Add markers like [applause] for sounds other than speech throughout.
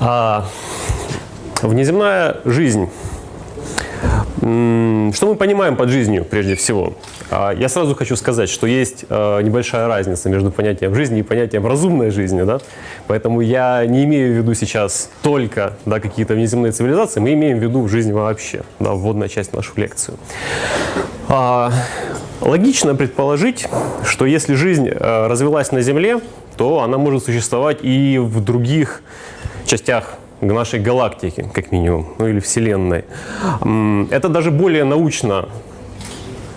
А, внеземная жизнь. Что мы понимаем под жизнью прежде всего? А, я сразу хочу сказать, что есть а, небольшая разница между понятием жизни и понятием разумной жизни. Да? Поэтому я не имею в виду сейчас только да, какие-то внеземные цивилизации, мы имеем в виду жизнь вообще, да, вводная часть в нашу лекцию. А, логично предположить, что если жизнь развилась на Земле, то она может существовать и в других частях нашей галактики, как минимум, ну или Вселенной. Это даже более научно,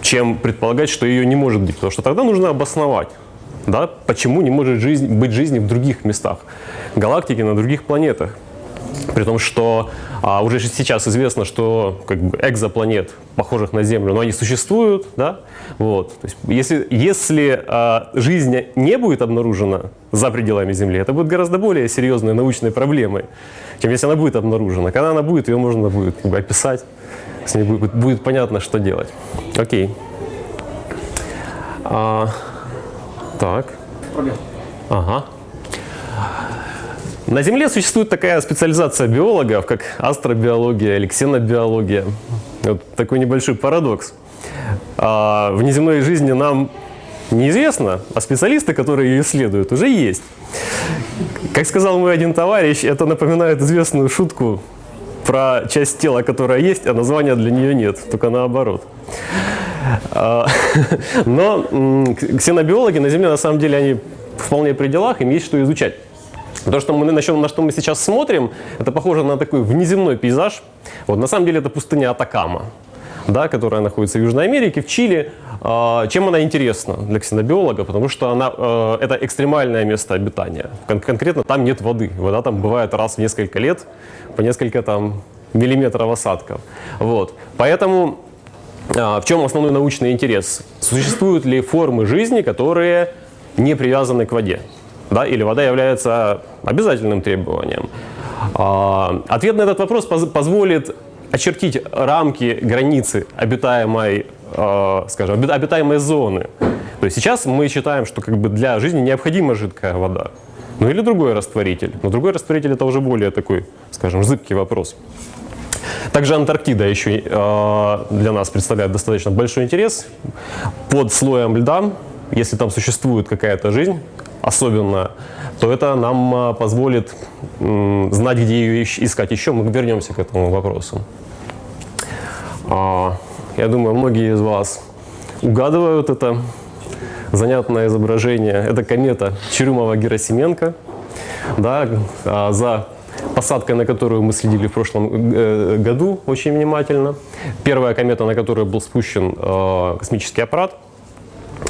чем предполагать, что ее не может быть, потому что тогда нужно обосновать, да, почему не может жизнь, быть жизнь в других местах, галактики на других планетах. При том, что а, уже сейчас известно, что как бы, экзопланет, похожих на Землю, но они существуют. Да? Вот. То есть, если если а, жизнь не будет обнаружена за пределами Земли, это будет гораздо более серьезной научной проблемой, чем если она будет обнаружена. Когда она будет, ее можно будет как бы, описать, с ней будет, будет понятно, что делать. Окей. А, так. Ага. На Земле существует такая специализация биологов, как астробиология или ксенобиология. Вот такой небольшой парадокс. А в неземной жизни нам неизвестно, а специалисты, которые ее исследуют, уже есть. Как сказал мой один товарищ, это напоминает известную шутку про часть тела, которая есть, а названия для нее нет, только наоборот. А, [laughs] но ксенобиологи на Земле, на самом деле, они вполне при делах, им есть что изучать. То, что мы, на, на что мы сейчас смотрим, это похоже на такой внеземной пейзаж. Вот, на самом деле это пустыня Атакама, да, которая находится в Южной Америке, в Чили. А, чем она интересна для ксенобиолога? Потому что она, э, это экстремальное место обитания. Кон конкретно там нет воды. Вода там бывает раз в несколько лет, по несколько там миллиметров осадков. Вот. Поэтому а, в чем основной научный интерес? Существуют ли формы жизни, которые не привязаны к воде? Да, или вода является обязательным требованием. А, ответ на этот вопрос позволит очертить рамки, границы обитаемой, а, скажем, обитаемой зоны. То есть сейчас мы считаем, что как бы для жизни необходима жидкая вода. Ну или другой растворитель. Но другой растворитель это уже более такой, скажем, зыбкий вопрос. Также Антарктида еще э, для нас представляет достаточно большой интерес. Под слоем льда, если там существует какая-то жизнь, особенно, то это нам а, позволит знать, где ее искать еще. Мы вернемся к этому вопросу. А, я думаю, многие из вас угадывают это занятное изображение. Это комета Черюмова-Герасименко, да, а, за посадкой на которую мы следили в прошлом э, году очень внимательно. Первая комета, на которую был спущен космический аппарат –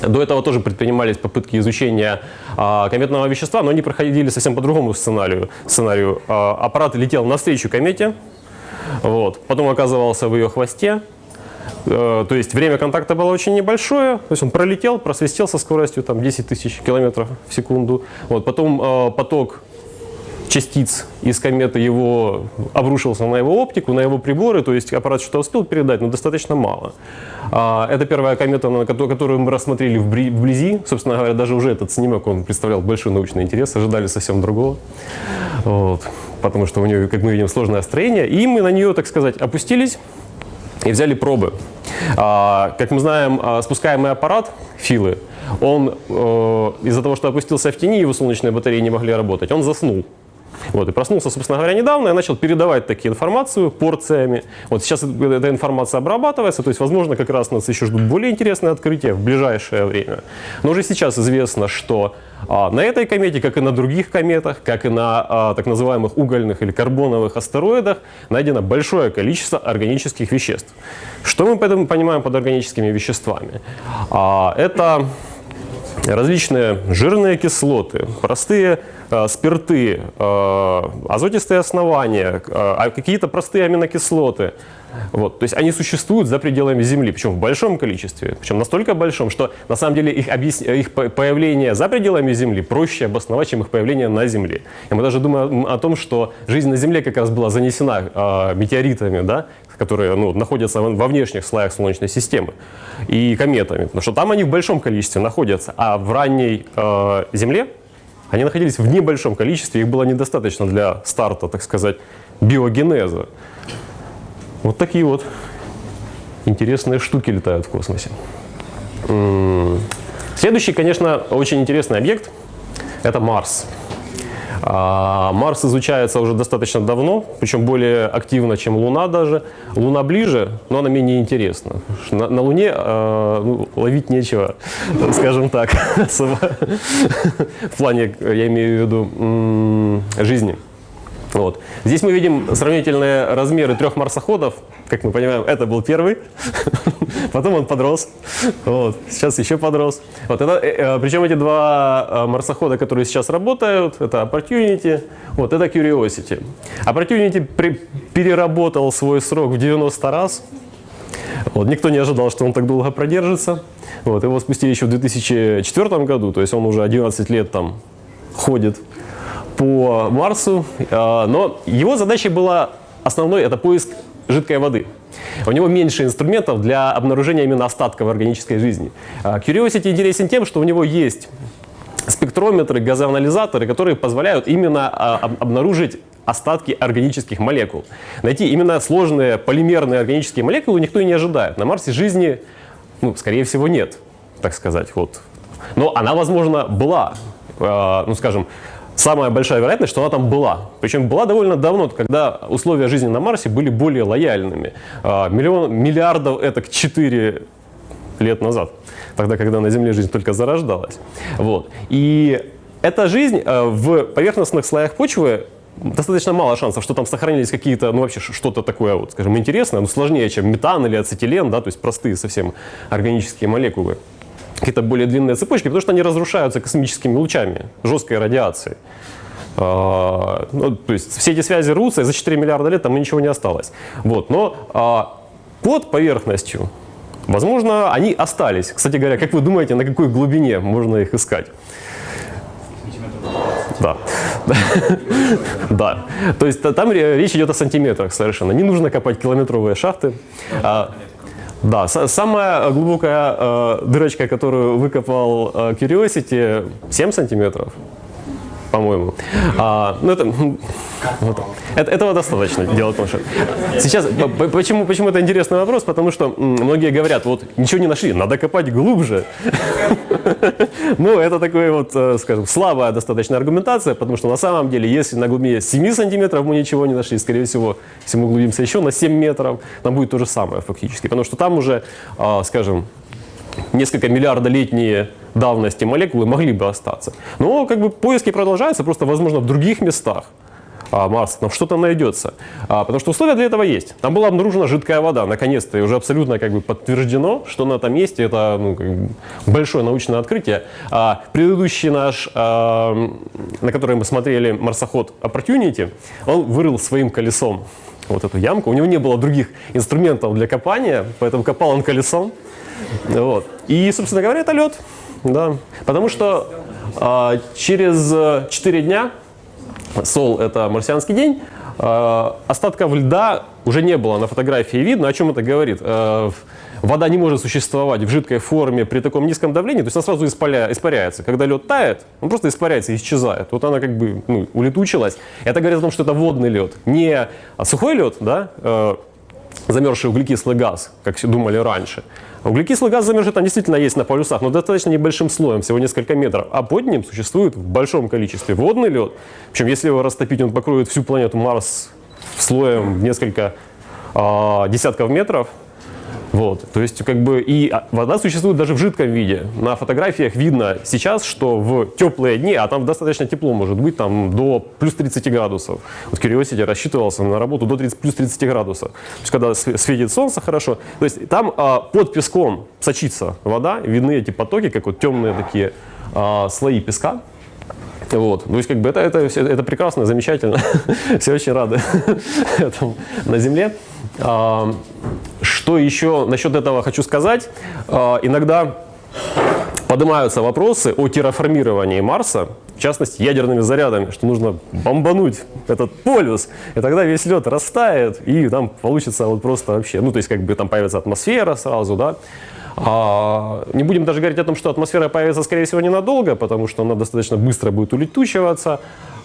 до этого тоже предпринимались попытки изучения а, кометного вещества, но они проходили совсем по другому сценарию. сценарию. А, аппарат летел навстречу комете, вот, потом оказывался в ее хвосте, э, то есть время контакта было очень небольшое, то есть он пролетел, просвистел со скоростью там, 10 тысяч километров в секунду. Вот, потом э, поток частиц из кометы его обрушился на его оптику, на его приборы, то есть аппарат что-то успел передать, но достаточно мало. А, это первая комета, которую мы рассмотрели вблизи. Собственно говоря, даже уже этот снимок, он представлял большой научный интерес, ожидали совсем другого. Вот. Потому что у нее, как мы видим, сложное строение. И мы на нее, так сказать, опустились и взяли пробы. А, как мы знаем, а, спускаемый аппарат, филы, он э, из-за того, что опустился в тени, его солнечные батареи не могли работать, он заснул. Вот, и проснулся, собственно говоря, недавно и начал передавать такие информацию порциями. Вот сейчас эта информация обрабатывается, то есть, возможно, как раз нас еще ждут более интересные открытия в ближайшее время. Но уже сейчас известно, что а, на этой комете, как и на других кометах, как и на а, так называемых угольных или карбоновых астероидах, найдено большое количество органических веществ. Что мы поэтому понимаем под органическими веществами? А, это различные жирные кислоты, простые спирты, э, азотистые основания, э, а какие-то простые аминокислоты. Вот, то есть они существуют за пределами Земли, причем в большом количестве, причем настолько большом, что на самом деле их, объяс... их появление за пределами Земли проще обосновать, чем их появление на Земле. И мы даже думаем о том, что жизнь на Земле как раз была занесена э, метеоритами, да, которые ну, находятся во внешних слоях Солнечной системы, и кометами, потому что там они в большом количестве находятся, а в ранней э, Земле они находились в небольшом количестве, их было недостаточно для старта, так сказать, биогенеза. Вот такие вот интересные штуки летают в космосе. Следующий, конечно, очень интересный объект – это Марс. А, Марс изучается уже достаточно давно, причем более активно, чем Луна даже. Луна ближе, но она менее интересна. На, на Луне э, ловить нечего, [laughs] скажем так, [laughs] в плане, я имею в виду, жизни. Вот. Здесь мы видим сравнительные размеры трех марсоходов. Как мы понимаем, это был первый, [laughs] потом он подрос, вот. сейчас еще подрос. Вот это, э, э, причем эти два э, марсохода, которые сейчас работают, это Opportunity, вот это Curiosity. Opportunity при, переработал свой срок в 90 раз. Вот. Никто не ожидал, что он так долго продержится. Вот. Его спустили еще в 2004 году, то есть он уже 11 лет там ходит по Марсу, а, но его задача была основной – это поиск жидкой воды. У него меньше инструментов для обнаружения именно остатков органической жизни. А, Curiosity интересен тем, что у него есть спектрометры, газоанализаторы, которые позволяют именно а, обнаружить остатки органических молекул. Найти именно сложные полимерные органические молекулы никто и не ожидает. На Марсе жизни, ну, скорее всего, нет, так сказать. Вот. Но она, возможно, была. Ну, скажем, самая большая вероятность, что она там была. Причем была довольно давно, когда условия жизни на Марсе были более лояльными. А, миллион, миллиардов это 4 лет назад, тогда, когда на Земле жизнь только зарождалась. Вот. И эта жизнь а, в поверхностных слоях почвы достаточно мало шансов, что там сохранились какие-то, ну вообще что-то такое, вот, скажем, интересное, но сложнее, чем метан или ацетилен, да, то есть простые совсем органические молекулы какие-то более длинные цепочки, потому что они разрушаются космическими лучами, жесткой радиацией. А, ну, то есть все эти связи рвутся, и за 4 миллиарда лет там ничего не осталось. Вот, но а, под поверхностью, возможно, они остались. Кстати говоря, как вы думаете, на какой глубине можно их искать? Да. [laughs] да. То есть там речь идет о сантиметрах совершенно. Не нужно копать километровые шахты. А, да, самая глубокая э, дырочка, которую выкопал э, Curiosity, 7 сантиметров по-моему. А, ну, это, вот, это, этого достаточно. Дело в том, что сейчас, почему, почему это интересный вопрос? Потому что многие говорят, вот ничего не нашли, надо копать глубже. [laughs] Ну, это такая вот, э, скажем, слабая достаточно аргументация, потому что на самом деле, если на глубине 7 сантиметров мы ничего не нашли, скорее всего, если мы углубимся еще на 7 метров, там будет то же самое фактически. Потому что там уже, а, скажем, несколько миллиардолетние давности молекулы могли бы остаться. Но как бы поиски продолжаются, просто возможно в других местах а, Марса, там что-то найдется. А, потому что условия для этого есть. Там была обнаружена жидкая вода, наконец-то, и уже абсолютно как бы подтверждено, что она там есть, и это ну, как бы большое научное открытие. А, предыдущий наш, а, на который мы смотрели, марсоход Opportunity, он вырыл своим колесом вот эту ямку. У него не было других инструментов для копания, поэтому копал он колесом. Вот. И, собственно говоря, это лед. Да. Потому что а, через 4 дня, Сол – это марсианский день, а, остатков льда уже не было на фотографии видно. О чем это говорит? А, вода не может существовать в жидкой форме при таком низком давлении, то есть она сразу испаря, испаряется. Когда лед тает, он просто испаряется и исчезает. Вот она как бы ну, улетучилась. Это говорит о том, что это водный лед. Не сухой лед, да, э, замерзший углекислый газ, как думали раньше, Углекислый газ замерзший там действительно есть на полюсах, но достаточно небольшим слоем, всего несколько метров. А под ним существует в большом количестве водный лед. Причем если его растопить, он покроет всю планету Марс слоем в несколько э, десятков метров. Вот, то есть как бы и вода существует даже в жидком виде. На фотографиях видно сейчас, что в теплые дни, а там достаточно тепло может быть, там до плюс 30 градусов. Вот Curiosity рассчитывался на работу до 30, плюс 30 градусов. То есть когда светит солнце хорошо, то есть там а, под песком сочится вода, видны эти потоки, как вот темные такие а, слои песка. Вот. То есть как бы это, это, это прекрасно, замечательно. [laughs] Все очень рады [laughs] этому на Земле. А, что еще насчет этого хочу сказать? А, иногда поднимаются вопросы о терраформировании Марса, в частности ядерными зарядами, что нужно бомбануть этот полюс, и тогда весь лед растает, и там получится вот просто вообще, ну то есть как бы там появится атмосфера сразу, да. А, не будем даже говорить о том, что атмосфера появится, скорее всего, ненадолго, потому что она достаточно быстро будет улетучиваться,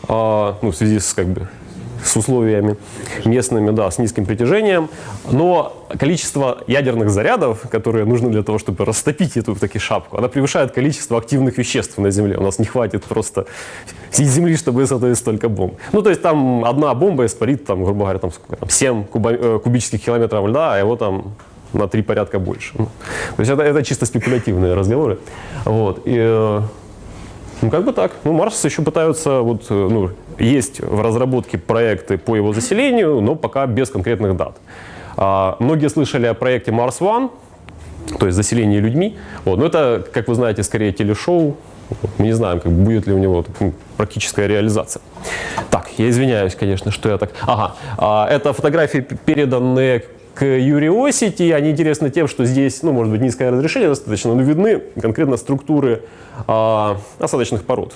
а, ну, в связи с как бы с условиями местными, да, с низким притяжением. Но количество ядерных зарядов, которые нужны для того, чтобы растопить эту таки шапку, она превышает количество активных веществ на Земле. У нас не хватит просто всей Земли, чтобы изготовить столько бомб. Ну, то есть там одна бомба испарит, там, грубо говоря, там, сколько, там 7 куба, э, кубических километров льда, а его там на три порядка больше. Ну, то есть это, это чисто спекулятивные разговоры. Вот. И, э, ну, как бы так. Ну, Марс еще пытаются, вот, э, ну, есть в разработке проекты по его заселению, но пока без конкретных дат. А, многие слышали о проекте Mars One, то есть заселение людьми. Вот. Но это, как вы знаете, скорее телешоу. Мы не знаем, как будет ли у него так, практическая реализация. Так, я извиняюсь, конечно, что я так... Ага, а, это фотографии, переданные к Curiosity. Они интересны тем, что здесь, ну, может быть, низкое разрешение достаточно, но видны конкретно структуры а, осадочных пород.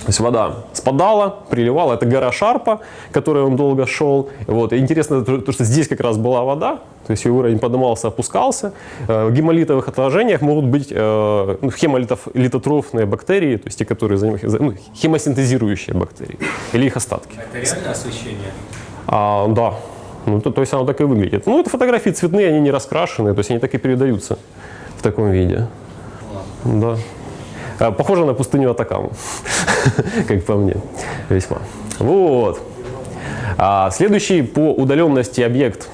То есть вода спадала, приливала. Это гора Шарпа, которой он долго шел. Вот. И интересно, то, что здесь как раз была вода, то есть ее уровень поднимался, опускался. Э, в гемолитовых отложениях могут быть э, ну, хемолитотрофные бактерии, то есть те, которые занимаются, ну, хемосинтезирующие бактерии, или их остатки. Это реально освещение? А, да. Ну, то, то есть оно так и выглядит. Ну, это фотографии цветные, они не раскрашенные, то есть они так и передаются в таком виде. Да. А, похоже на пустыню Атакаму, [laughs] как по мне, весьма. Вот. А, следующий по удаленности объект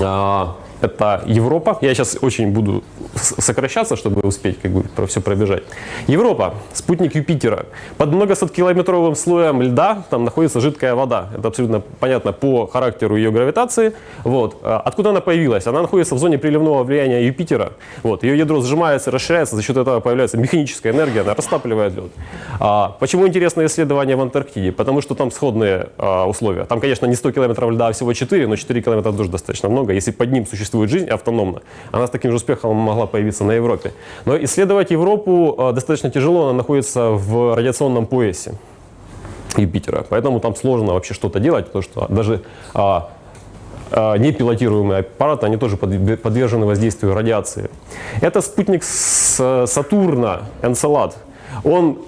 а, это Европа. Я сейчас очень буду сокращаться, чтобы успеть как бы про все пробежать. Европа, спутник Юпитера. Под многосоткилометровым слоем льда там находится жидкая вода. Это абсолютно понятно по характеру ее гравитации. Вот. А откуда она появилась? Она находится в зоне приливного влияния Юпитера. Вот. Ее ядро сжимается, расширяется, за счет этого появляется механическая энергия, она растапливает лед. А, почему интересно исследование в Антарктиде? Потому что там сходные а, условия. Там, конечно, не 100 километров льда, а всего 4, но 4 километра тоже достаточно много. Если под ним существует жизнь автономно, она с таким же успехом могла появиться на Европе. Но исследовать Европу э, достаточно тяжело, она находится в радиационном поясе Юпитера. Поэтому там сложно вообще что-то делать, потому что даже а, а, непилотируемые аппараты, они тоже подвержены воздействию радиации. Это спутник Сатурна, Энцелад. Он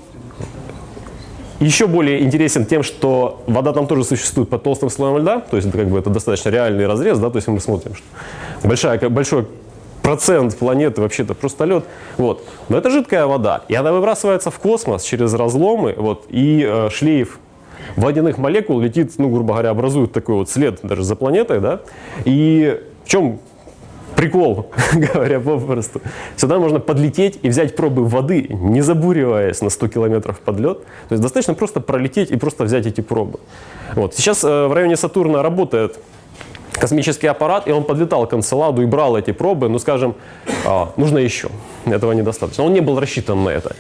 еще более интересен тем, что вода там тоже существует под толстым слоем льда, то есть это, как бы, это достаточно реальный разрез, да, то есть мы смотрим, что большая, большой процент планеты вообще-то просто лед. Вот. Но это жидкая вода, и она выбрасывается в космос через разломы, вот, и э, шлейф водяных молекул летит, ну, грубо говоря, образует такой вот след даже за планетой, да, и в чем прикол, [laughs] говоря попросту. Сюда можно подлететь и взять пробы воды, не забуриваясь на 100 километров под лед. То есть достаточно просто пролететь и просто взять эти пробы. Вот. Сейчас э, в районе Сатурна работает космический аппарат, и он подлетал к Энцеладу и брал эти пробы, ну, скажем, а, нужно еще. Этого недостаточно. Он не был рассчитан на это.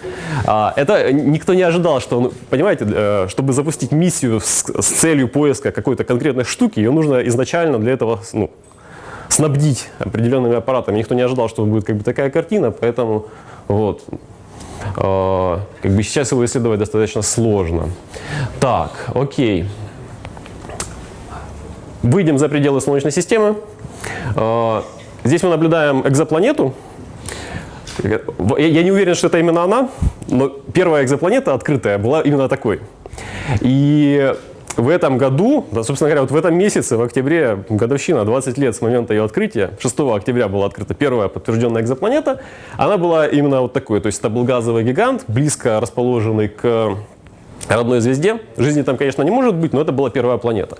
А, это никто не ожидал, что, он, понимаете, э, чтобы запустить миссию с, с целью поиска какой-то конкретной штуки, ее нужно изначально для этого ну, снабдить определенными аппаратами. Никто не ожидал, что будет как бы такая картина, поэтому вот. Э, как бы сейчас его исследовать достаточно сложно. Так, окей. Выйдем за пределы Солнечной системы. Э, здесь мы наблюдаем экзопланету. Я не уверен, что это именно она, но первая экзопланета открытая была именно такой. И в этом году, да, собственно говоря, вот в этом месяце, в октябре, годовщина, 20 лет с момента ее открытия, 6 октября была открыта первая подтвержденная экзопланета, она была именно вот такой, то есть это был газовый гигант, близко расположенный к родной звезде. Жизни там, конечно, не может быть, но это была первая планета.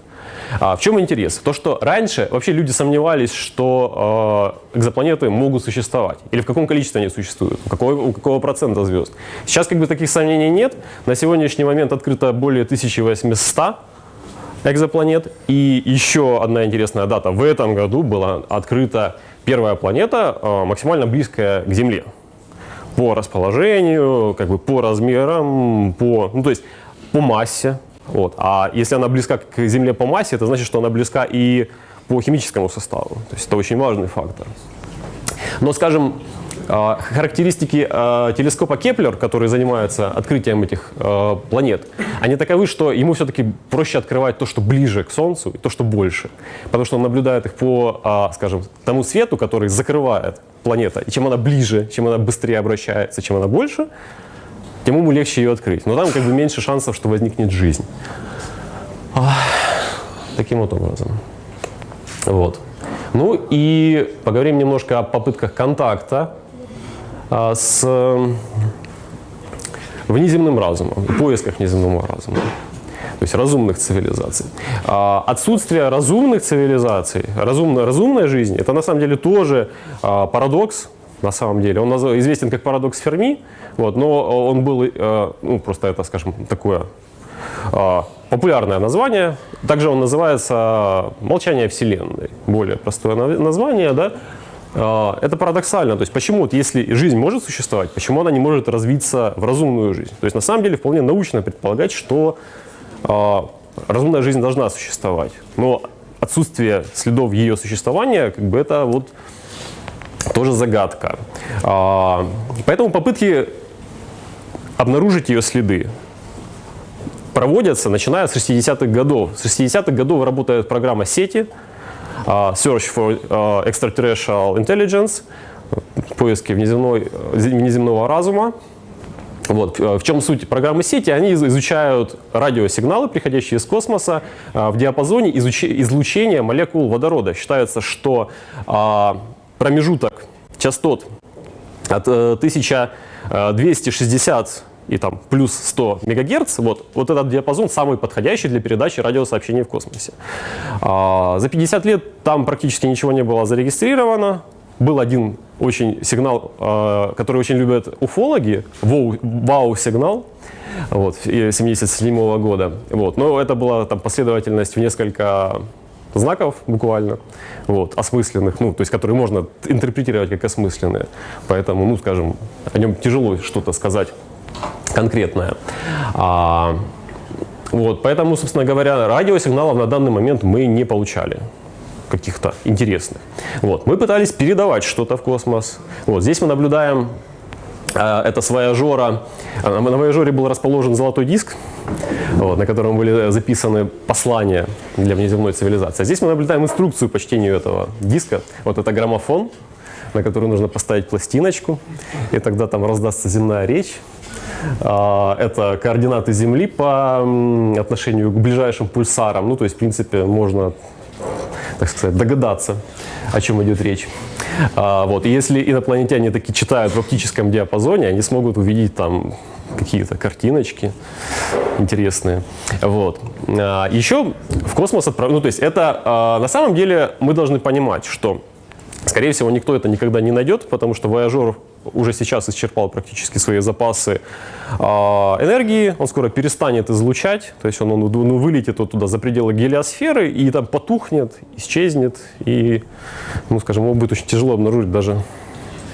А в чем интерес? То, что раньше вообще люди сомневались, что э, экзопланеты могут существовать. Или в каком количестве они существуют, у какого, у какого процента звезд. Сейчас как бы таких сомнений нет. На сегодняшний момент открыто более 1800 экзопланет. И еще одна интересная дата. В этом году была открыта первая планета, э, максимально близкая к Земле по расположению, как бы по размерам, по, ну, то есть по массе. Вот. А если она близка к Земле по массе, это значит, что она близка и по химическому составу. То есть это очень важный фактор. Но, скажем, А, характеристики а, телескопа Кеплер, который занимается открытием этих а, планет, они таковы, что ему все-таки проще открывать то, что ближе к Солнцу, и то, что больше. Потому что он наблюдает их по, скажем, тому свету, который закрывает планета. И чем она ближе, чем она быстрее обращается, чем она больше, тем ему легче ее открыть. Но там как бы меньше шансов, что возникнет жизнь. Таким вот образом. Вот. Ну и поговорим немножко о попытках контакта а, с внеземным разумом, поисках внеземного разума, то есть разумных цивилизаций. А, отсутствие разумных цивилизаций, разумная жизнь, это на самом деле тоже а, парадокс, на самом деле. Он известен как парадокс Ферми, вот, но он был, ну, просто это, скажем, такое популярное название. Также он называется «Молчание Вселенной». Более простое название, да. А, это парадоксально. То есть почему, вот если жизнь может существовать, почему она не может развиться в разумную жизнь? То есть на самом деле вполне научно предполагать, что э, разумная жизнь должна существовать. Но отсутствие следов ее существования, как бы это вот тоже загадка. Э, поэтому попытки обнаружить ее следы проводятся, начиная с 60-х годов. С 60-х годов работает программа сети, uh, Search for uh, Extraterrestrial Intelligence, поиски внеземной, внеземного разума. Вот. В чем суть программы сети? Они изучают радиосигналы, приходящие из космоса, в диапазоне излучения молекул водорода. Считается, что промежуток частот от 1260 и там плюс 100 мегагерц, вот, вот этот диапазон самый подходящий для передачи радиосообщений в космосе. А, за 50 лет там практически ничего не было зарегистрировано. Был один очень сигнал, а, который очень любят уфологи, вау-сигнал, вот, 77 -го года. Вот. Но это была там, последовательность в несколько знаков буквально, вот, осмысленных, ну, то есть которые можно интерпретировать как осмысленные. Поэтому, ну, скажем, о нем тяжело что-то сказать конкретное. А, вот, поэтому, собственно говоря, радиосигналов на данный момент мы не получали каких-то интересных. Вот, мы пытались передавать что-то в космос. Вот, здесь мы наблюдаем э, это с Вояжора. На Вояжоре был расположен золотой диск, вот, на котором были записаны послания для внеземной цивилизации. А здесь мы наблюдаем инструкцию по чтению этого диска. Вот это граммофон, на который нужно поставить пластиночку, и тогда там раздастся земная речь. А, это координаты Земли по отношению к ближайшим пульсарам. Ну, то есть, в принципе, можно, так сказать, догадаться, о чем идет речь. А, вот. И если инопланетяне таки читают в оптическом диапазоне, они смогут увидеть там какие-то картиночки интересные. Вот. А, еще в космос отправляют, ну то есть это на самом деле мы должны понимать, что скорее всего никто это никогда не найдет, потому что Voyager уже сейчас исчерпал практически свои запасы э, энергии, он скоро перестанет излучать, то есть он, он ну, вылетит вот туда за пределы гелиосферы и там потухнет, исчезнет, и, ну, скажем, его будет очень тяжело обнаружить даже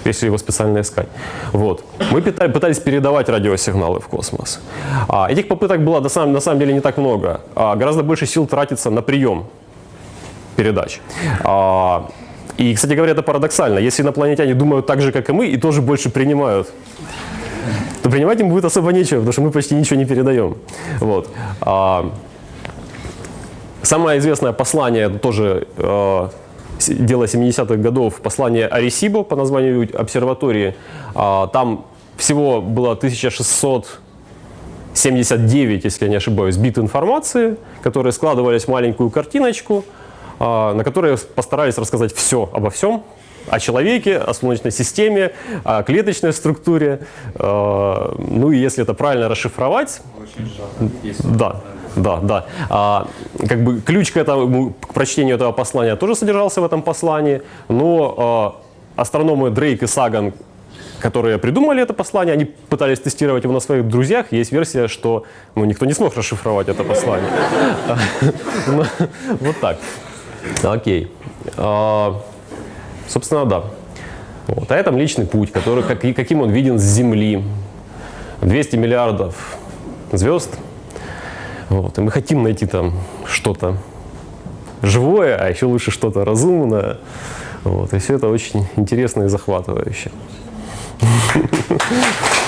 если его специально искать. Вот. Мы пытались передавать радиосигналы в космос. А, этих попыток было на самом, на самом деле не так много. А, гораздо больше сил тратится на прием передач. А, и, кстати говоря, это парадоксально. Если инопланетяне думают так же, как и мы, и тоже больше принимают, то принимать им будет особо нечего, потому что мы почти ничего не передаем. Вот. А, самое известное послание, это тоже э, дело 70-х годов, послание Аресибо по названию обсерватории. А, там всего было 1600 79, если я не ошибаюсь, бит информации, которые складывались в маленькую картиночку – а, на которой постарались рассказать все обо всем, о человеке, о Солнечной системе, о клеточной структуре. А, ну и если это правильно расшифровать... Да, да, да. А, как бы ключ к, этому, к прочтению этого послания тоже содержался в этом послании, но а, астрономы Дрейк и Саган которые придумали это послание, они пытались тестировать его на своих друзьях. Есть версия, что ну, никто не смог расшифровать это послание. Ну, вот так. Окей. А, собственно, да. Вот. А это личный путь, который, как, каким он виден с Земли. 200 миллиардов звезд. Вот. И мы хотим найти там что-то живое, а еще лучше что-то разумное. Вот. И все это очень интересно и захватывающе. [laughs]